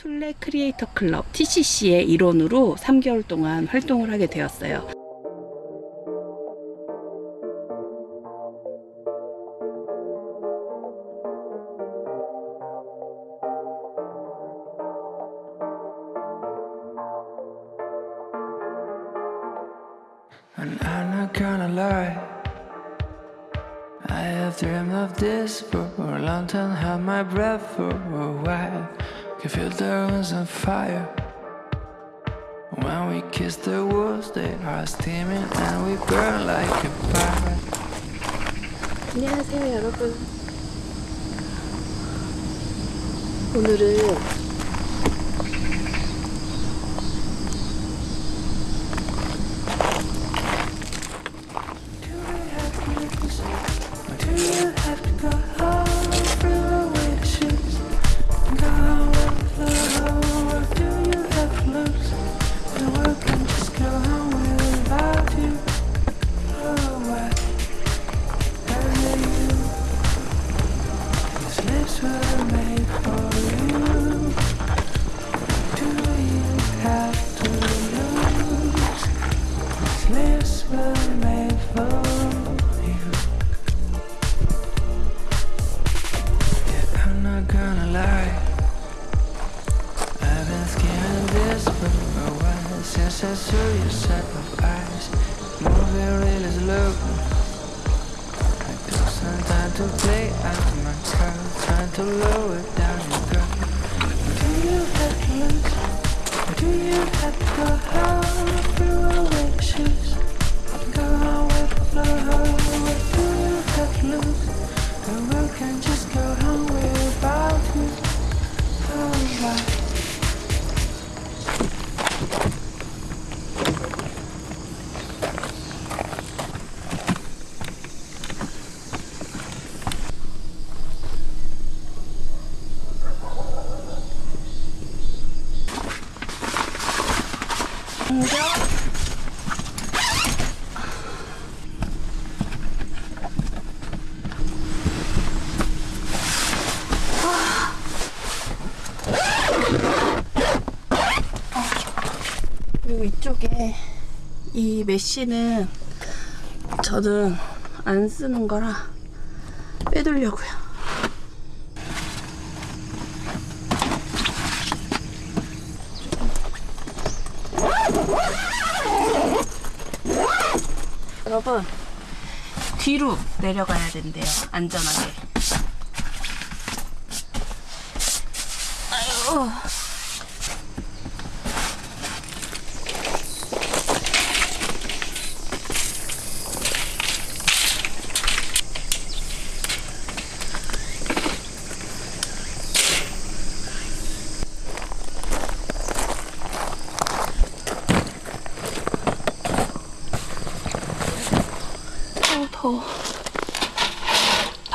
툴레 크리에이터 클럽 TCC의 일원으로 3개월 동안 활동을 하게 되었어요. Can feel the rooms on fire. When we kiss the walls, they are steaming and we burn like a fire. 안녕하세요 여러분 오늘은 to lower down your. Do you have to lose? Do you have to go 이쪽에 이 메쉬는 저는 안 쓰는 거라 빼두려고요. 여러분 뒤로 내려가야 된대요. 안전하게. 아유. 어, 더워.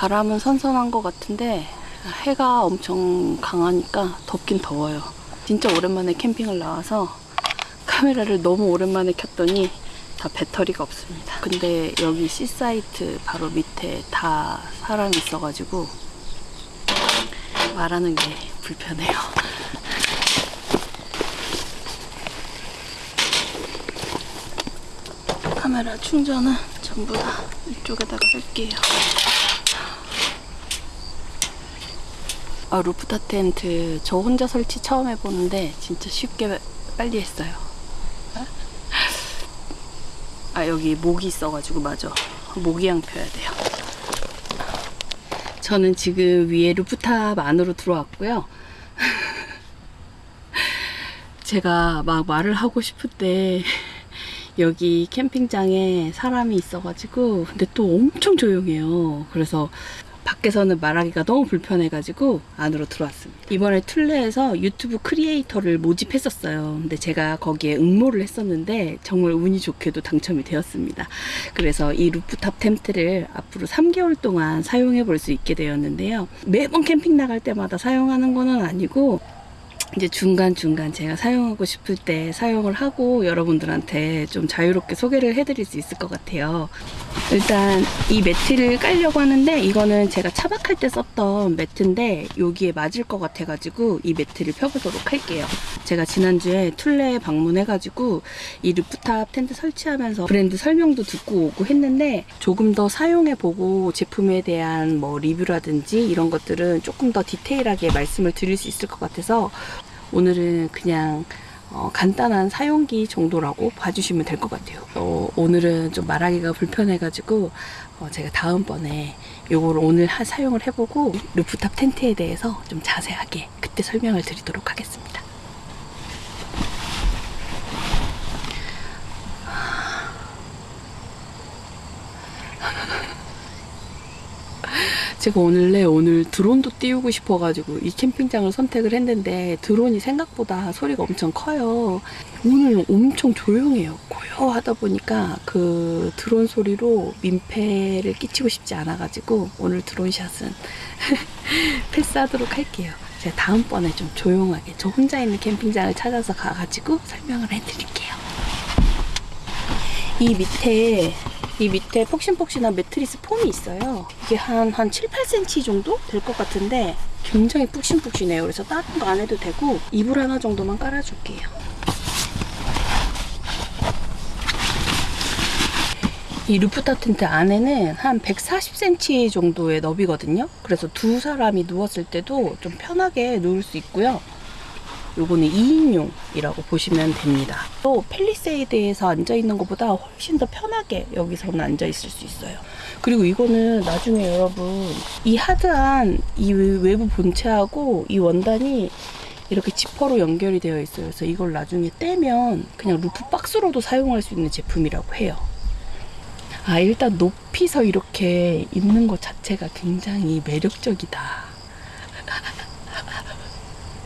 바람은 선선한 것 같은데 해가 엄청 강하니까 덥긴 더워요. 진짜 오랜만에 캠핑을 나와서 카메라를 너무 오랜만에 켰더니 다 배터리가 없습니다. 근데 여기 C사이트 바로 밑에 다 사람이 있어가지고 말하는 게 불편해요. 카메라 충전은 전부 다 이쪽에다가 할게요. 아, 루프탑 텐트 저 혼자 설치 처음 해보는데 진짜 쉽게 빨리 했어요. 아 여기 모기 있어가지고 맞아. 모기향 펴야 돼요. 저는 지금 위에 루프탑 안으로 들어왔고요. 제가 막 말을 하고 싶을 때 여기 캠핑장에 사람이 있어가지고 근데 또 엄청 조용해요. 그래서 밖에서는 말하기가 너무 불편해가지고 안으로 들어왔습니다. 이번에 Thule에서 유튜브 크리에이터를 모집했었어요. 근데 제가 거기에 응모를 했었는데 정말 운이 좋게도 당첨이 되었습니다. 그래서 이 루프탑 텐트를 앞으로 3개월 동안 사용해 볼 수 있게 되었는데요. 매번 캠핑 나갈 때마다 사용하는 거는 아니고 이제 중간중간 제가 사용하고 싶을 때 사용을 하고 여러분들한테 좀 자유롭게 소개를 해드릴 수 있을 것 같아요. 일단 이 매트를 깔려고 하는데 이거는 제가 차박할 때 썼던 매트인데 여기에 맞을 것 같아가지고 이 매트를 펴보도록 할게요. 제가 지난주에 Thule 방문해가지고 이 루프탑 텐트 설치하면서 브랜드 설명도 듣고 오고 했는데 조금 더 사용해보고 제품에 대한 뭐 리뷰라든지 이런 것들은 조금 더 디테일하게 말씀을 드릴 수 있을 것 같아서 오늘은 그냥 어, 간단한 사용기 정도라고 봐주시면 될 것 같아요. 어, 오늘은 좀 말하기가 불편해가지고 어, 제가 다음번에 요거를 오늘 하- 사용을 해보고 루프탑 텐트에 대해서 좀 자세하게 그때 설명을 드리도록 하겠습니다. 제가 오늘래 오늘 드론도 띄우고 싶어가지고 이 캠핑장을 선택을 했는데 드론이 생각보다 소리가 엄청 커요. 오늘 엄청 조용해요. 고요하다 보니까 그 드론 소리로 민폐를 끼치고 싶지 않아가지고 오늘 드론샷은 패스하도록 할게요. 제가 다음번에 좀 조용하게 저 혼자 있는 캠핑장을 찾아서 가가지고 설명을 해드릴게요. 이 밑에 이 밑에 폭신폭신한 매트리스 폼이 있어요. 이게 한, 한 7, 8cm 정도 될 것 같은데 굉장히 푹신푹신해요. 그래서 다른 거 안 해도 되고 이불 하나 정도만 깔아줄게요. 이 루프탑 텐트 안에는 한 140cm 정도의 너비거든요. 그래서 두 사람이 누웠을 때도 좀 편하게 누울 수 있고요. 요거는 2인용이라고 보시면 됩니다. 또 팰리세이드에서 앉아있는 것보다 훨씬 더 편하게 여기서는 앉아있을 수 있어요. 그리고 이거는 나중에 여러분 이 하드한 이 외부 본체하고 이 원단이 이렇게 지퍼로 연결이 되어 있어요. 그래서 이걸 나중에 떼면 그냥 루프 박스로도 사용할 수 있는 제품이라고 해요. 아, 일단 높이서 이렇게 있는 것 자체가 굉장히 매력적이다.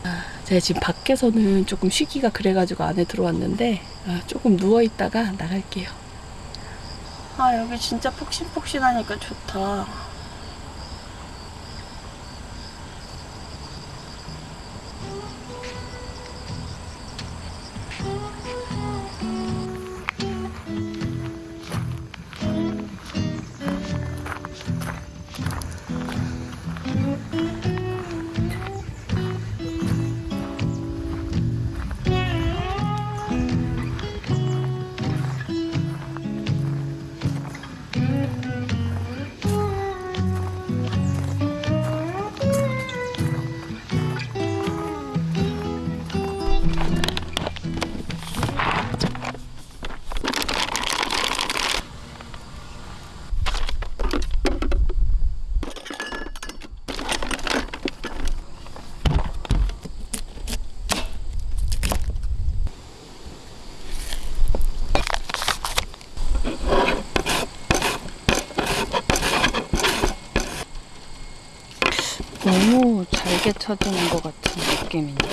아, 제가 지금 밖에서는 조금 쉬기가 그래가지고 안에 들어왔는데 아, 조금 누워있다가 나갈게요. 아, 여기 진짜 폭신폭신하니까 좋다. 잘게 쳐지는 것 같은 느낌인데?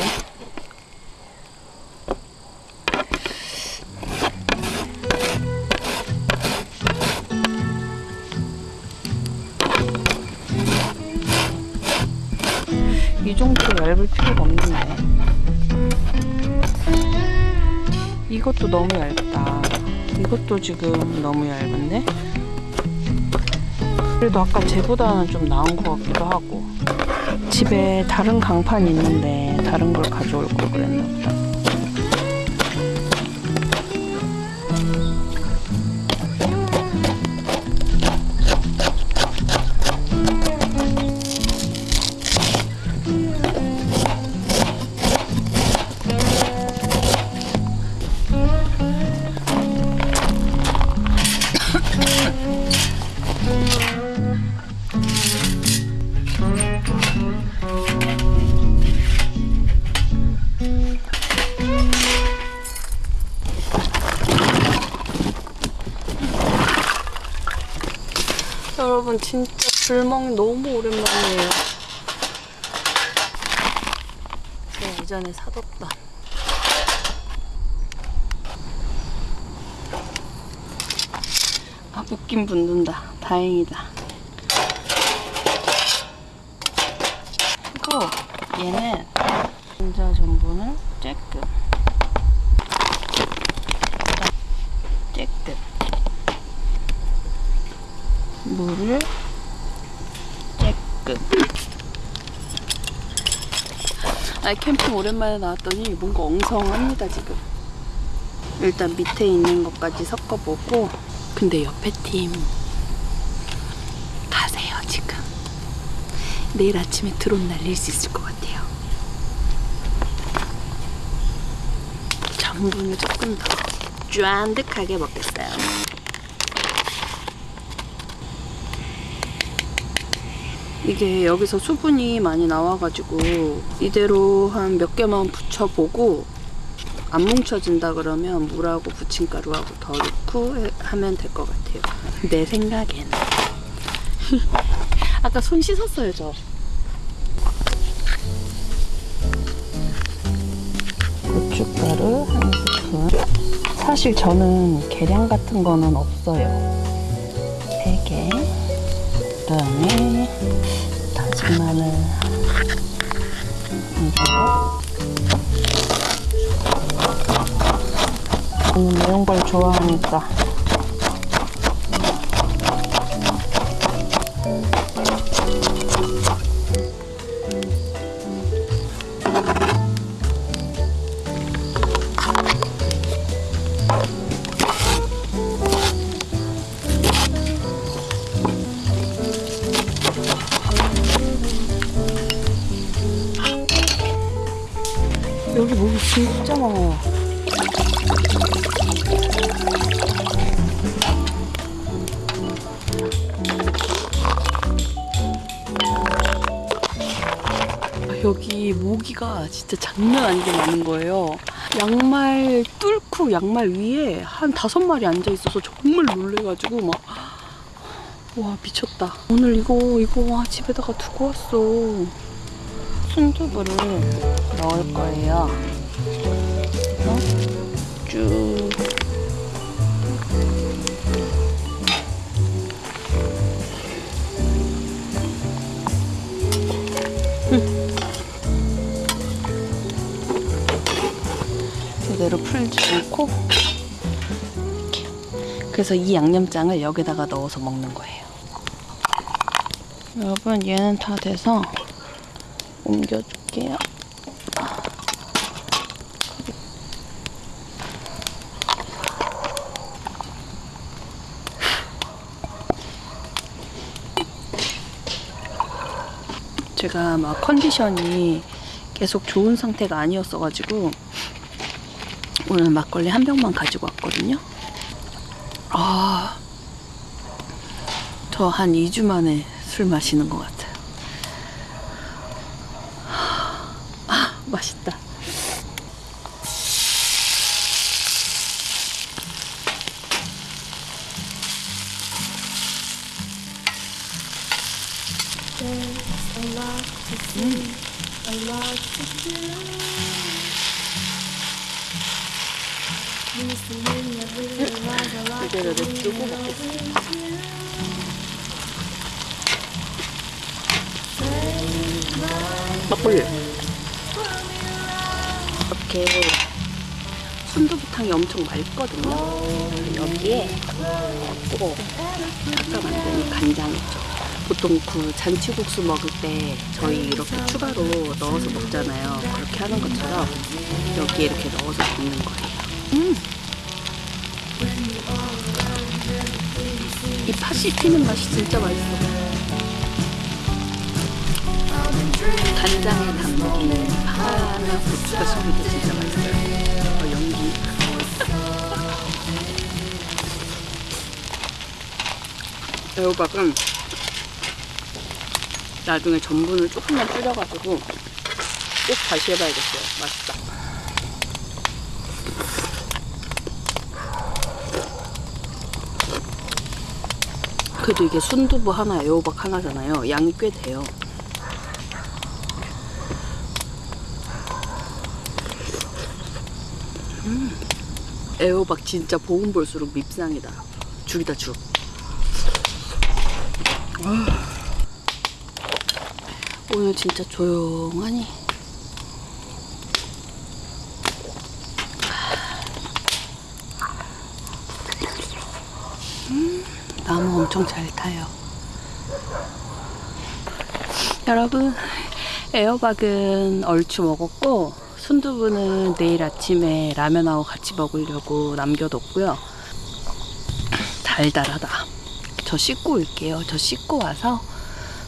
이 정도로 얇을 필요가 없는데. 이것도 너무 얇다. 이것도 지금 너무 얇은데? 그래도 아까 쟤보다는 좀 나은 것 같기도 하고. 집에 다른 강판 있는데 다른 걸 가져올 걸 그랬나 보다. 예전에 사뒀던 아 붓긴 붓는다. 다행이다. 이거 얘는 감자 전분을 쬐끔 쬐끔 물을 쬐끔 아 캠핑 오랜만에 나왔더니 뭔가 엉성합니다 지금. 일단 밑에 있는 것까지 섞어보고 근데 옆에 팀 가세요 지금. 내일 아침에 드론 날릴 수 있을 것 같아요. 전분을 조금 더 쫀득하게 먹겠어요 이게 여기서 수분이 많이 나와가지고 이대로 한 몇 개만 붙여보고 안 뭉쳐진다 그러면 물하고 부침가루하고 더 넣고 해- 하면 될 것 같아요. 내 생각엔. 아까 손 씻었어요, 저. 고춧가루 한 스푼. 사실 저는 계량 같은 거는 없어요. 그다음에 다진 마늘 한 정도. 저는 매운 걸 좋아하니까. 모기가 진짜 장난 아니게 많은 거예요. 양말 뚫고 양말 위에 한 다섯 마리 앉아 있어서 정말 놀래가지고 막. 와, 미쳤다. 오늘 이거, 이거, 와, 집에다가 두고 왔어. 순두부를 넣을 거예요. 그래서 쭉. 제대로 풀지 않고 이렇게. 그래서 이 양념장을 여기다가 넣어서 먹는 거예요. 여러분 얘는 다 돼서 옮겨줄게요. 제가 막 컨디션이 계속 좋은 상태가 아니었어가지고 오늘 막걸리 한 병만 가지고 왔거든요. 아, 저 한 2주 만에 술 마시는 것 같아요. 아, 맛있다. 이대로 냅두고 먹겠습니다. 막걸리. 이렇게 순두부탕이 엄청 맑거든요. 여기에 꼭 아까 만든 간장 있죠. 보통 그 잔치국수 먹을 때 저희 이렇게 추가로 넣어서 먹잖아요. 그렇게 하는 것처럼 여기에 이렇게 넣어서 먹는 거예요. 음. 이 팥이 튀는 맛이 진짜 맛있어. 간장에 담긴 파나 고추가 섞일 때 진짜 맛있어요. 어, 연기. 애호박은 나중에 전분을 조금만 줄여가지고 꼭 다시 해봐야겠어요. 맛있 그래도 이게 순두부 하나, 애호박 하나잖아요. 양이 꽤 돼요. 음, 애호박 진짜 볶음 볼수록 밉상이다. 죽이다 죽. 아. 오늘 진짜 조용하니 엄청 잘 타요. 여러분, 에어박은 얼추 먹었고, 순두부는 내일 아침에 라면하고 같이 먹으려고 남겨뒀고요. 달달하다. 저 씻고 올게요. 저 씻고 와서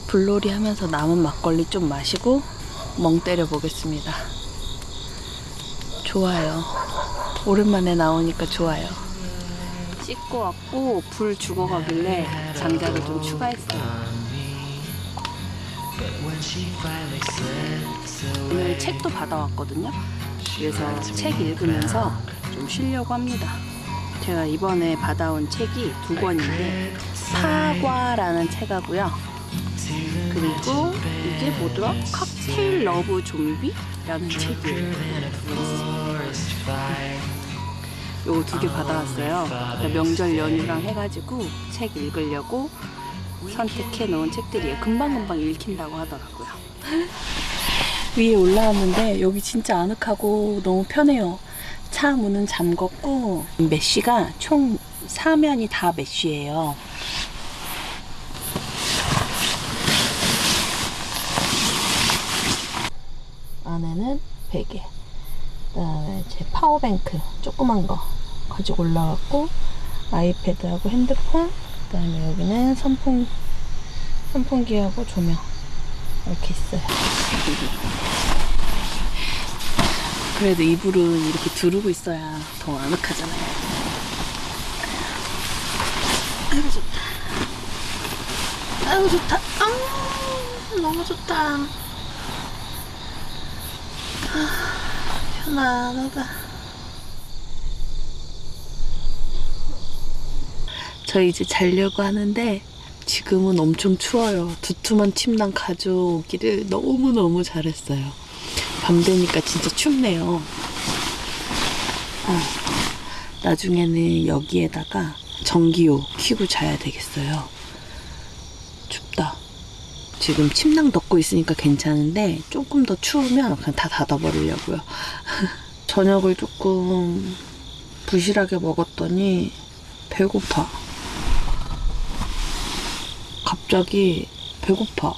불놀이 하면서 남은 막걸리 좀 마시고 멍 때려 보겠습니다. 좋아요. 오랜만에 나오니까 좋아요. 씻고 왔고 불 죽어가길래 장작을 좀 추가했어요. 오늘 책도 받아왔거든요. 그래서 책 읽으면서 좀 쉬려고 합니다. 제가 이번에 받아온 책이 두 권인데 파과라는 책하고요. 그리고 이게 뭐더라? 칵테일 러브 좀비라는 책이에요. 요거 두 개 받아왔어요. 그러니까 명절 연휴랑 해가지고 책 읽으려고 선택해 놓은 책들이에요. 금방금방 읽힌다고 하더라고요. 위에 올라왔는데 여기 진짜 아늑하고 너무 편해요. 차 문은 잠궜고 메쉬가 총 사면이 다 메쉬예요. 안에는 베개, 그다음에 제 파워뱅크 조그만 거 가지고 올라왔고 아이패드하고 핸드폰, 그다음에 여기는 선풍 선풍기하고 조명 이렇게 있어요. 그래도 이불은 이렇게 두르고 있어야 더 아늑하잖아요. 아이고 좋다. 아이고 좋다. 아 너무 좋다. 아, 편안하다. 저 이제 자려고 하는데 지금은 엄청 추워요. 두툼한 침낭 가져오기를 너무너무 잘했어요. 밤 되니까 진짜 춥네요. 아, 나중에는 여기에다가 전기요 켜고 자야 되겠어요. 지금 침낭 덮고 있으니까 괜찮은데 조금 더 추우면 그냥 다 닫아버리려고요. 저녁을 조금 부실하게 먹었더니 배고파. 갑자기 배고파.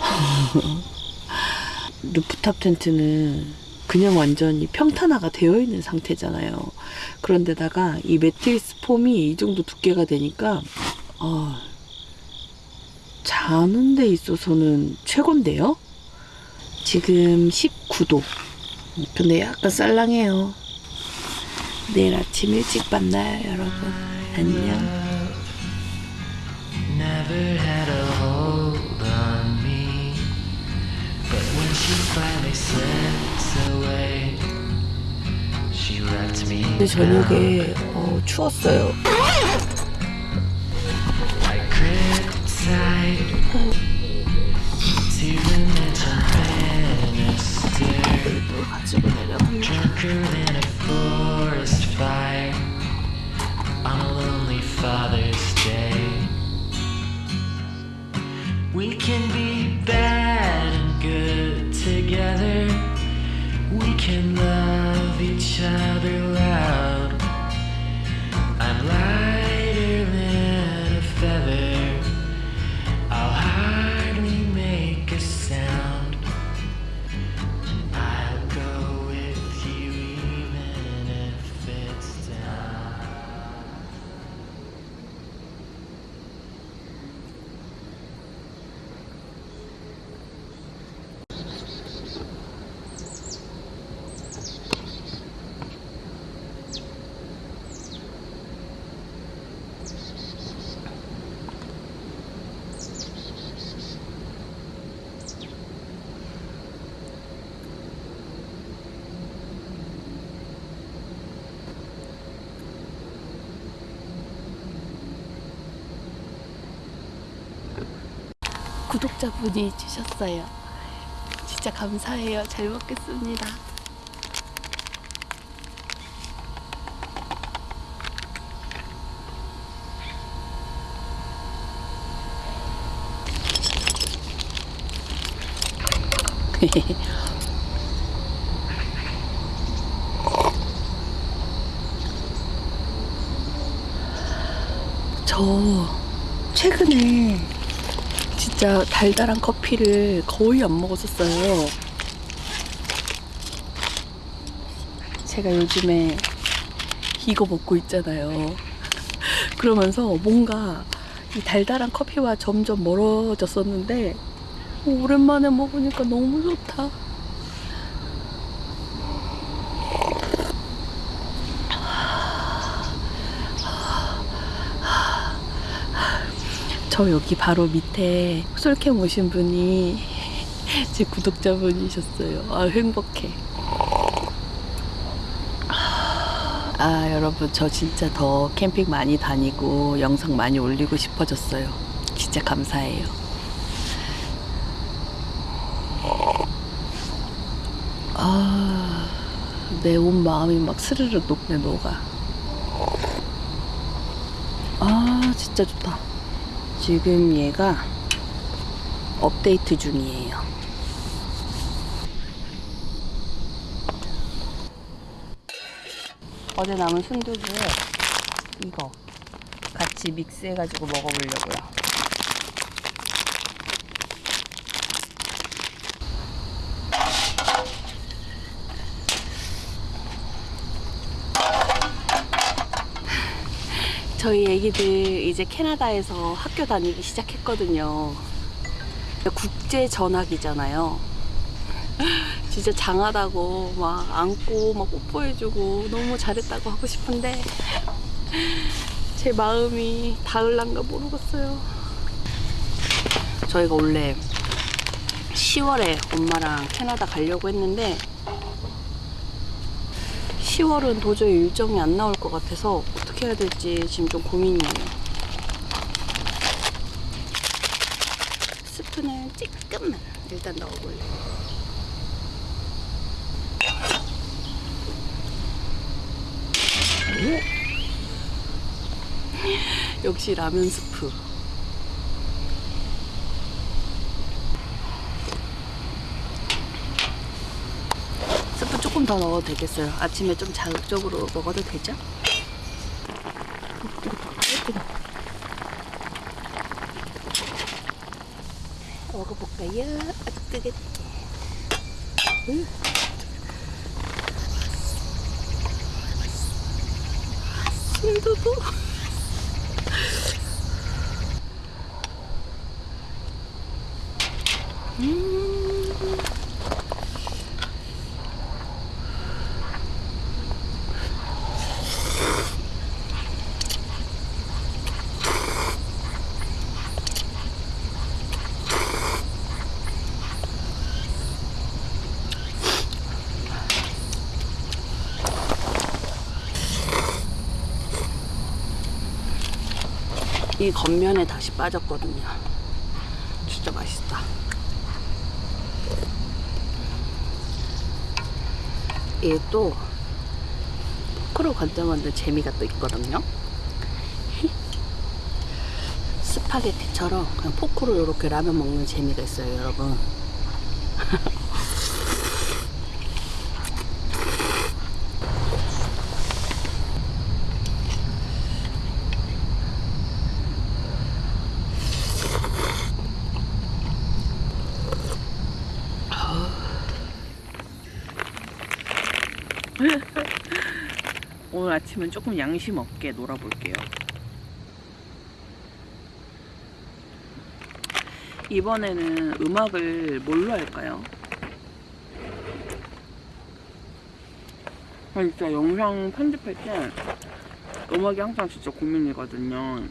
루프탑 텐트는 그냥 완전히 평탄화가 되어 있는 상태잖아요. 그런데다가 이 매트리스 폼이 이 정도 두께가 되니까 아, 자는 데 있어서는 최고인데요. 지금 19도. 근데 약간 쌀랑해요. 내일 아침 일찍 만나요, 여러분. 안녕. 근데 저녁에 어, 추웠어요. Oh. 구독자분이 주셨어요. 진짜 감사해요. 잘 먹겠습니다. 저 최근에 진짜 달달한 커피를 거의 안 먹었었어요. 제가 요즘에 이거 먹고 있잖아요. 그러면서 뭔가 이 달달한 커피와 점점 멀어졌었는데 오랜만에 먹으니까 너무 좋다. 저 여기 바로 밑에 솔캠 오신 분이 제 구독자분이셨어요. 아, 행복해. 아, 여러분, 저 진짜 더 캠핑 많이 다니고 영상 많이 올리고 싶어졌어요. 진짜 감사해요. 아, 내 온 마음이 막 스르르 녹네, 녹아. 아, 진짜 좋다. 지금 얘가 업데이트 중이에요. 어제 남은 순두부에 이거 같이 믹스해가지고 먹어보려고요. 저희 애기들 이제 캐나다에서 학교 다니기 시작했거든요. 국제 전학이잖아요. 진짜 장하다고 막 안고 막 뽀뽀해주고 너무 잘했다고 하고 싶은데 제 마음이 닿을란가 모르겠어요. 저희가 원래 10월에 엄마랑 캐나다 가려고 했는데 10월은 도저히 일정이 안 나올 것 같아서 어떻게 해야 될지 지금 좀 고민이에요. 스프는 조금만 일단 넣어볼래요. 역시 라면 스프. 스프 조금 더 넣어도 되겠어요. 아침에 좀 자극적으로 먹어도 되죠? 먹어볼까요? 아주 뜨겁게. 으. 순두부. 이 겉면에 다시 빠졌거든요. 진짜 맛있다. 이게 또 포크로 건져 먹는 재미가 또 있거든요. 스파게티처럼 그냥 포크로 이렇게 라면 먹는 재미가 있어요, 여러분. 오늘 아침은 조금 양심 없게 놀아볼게요. 이번에는 음악을 뭘로 할까요? 아, 진짜 영상 편집할 때 음악이 항상 진짜 고민이거든요.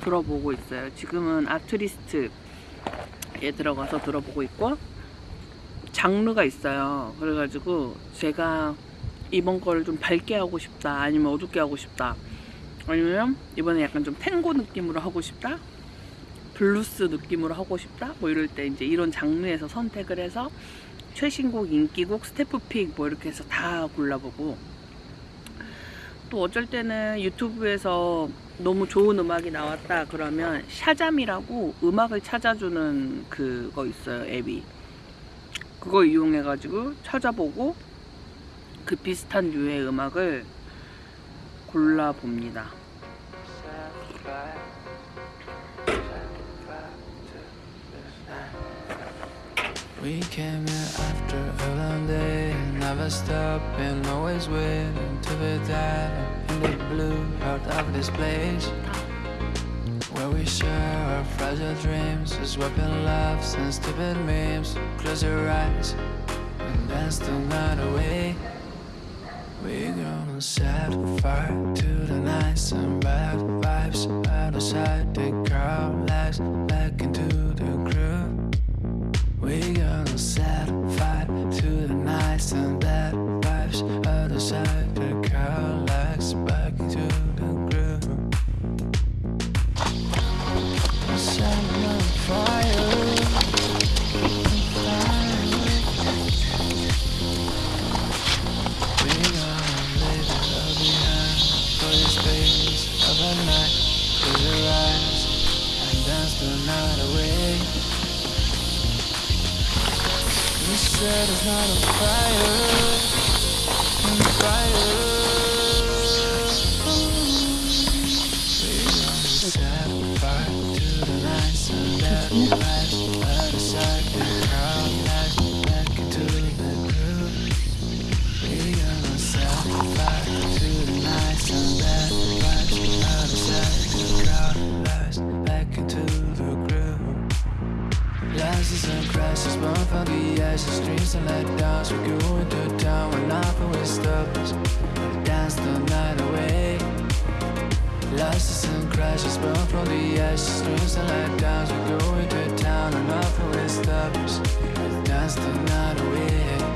들어보고 있어요. 지금은 아트리스트에 들어가서 들어보고 있고 장르가 있어요. 그래가지고 제가 이번 거를 좀 밝게 하고 싶다 아니면 어둡게 하고 싶다 아니면 이번에 약간 좀 탱고 느낌으로 하고 싶다 블루스 느낌으로 하고 싶다 뭐 이럴 때 이제 이런 장르에서 선택을 해서 최신곡 인기곡 staff pick 뭐 이렇게 해서 다 골라보고. 또 어쩔 때는 유튜브에서 너무 좋은 음악이 나왔다 그러면 Shazam이라고 음악을 찾아주는 그거 있어요 앱이. 그거 이용해 가지고 찾아보고 그 비슷한 류의 음악을 골라봅니다. We came here after a long day Never stopping, always waiting To be dead in the blue Out of this place. Where we share our fragile dreams Is weapon laughs and stupid memes. Close your eyes and dance the night away. We gonna set fire to the nights and bad vibes out of sight. Take our lives back into the groove. We gonna set fire to the nights and bad vibes out of sight. not You said it's not a fire, a fire. Set fire to the lines of that life, but it's Rises and crashes, born from the ashes, dreams and letdowns. We go into town when stop us. We dance the night away. Rises and crashes, born from the ashes, dreams and letdowns. We go into town and will stop us. We dance the night away.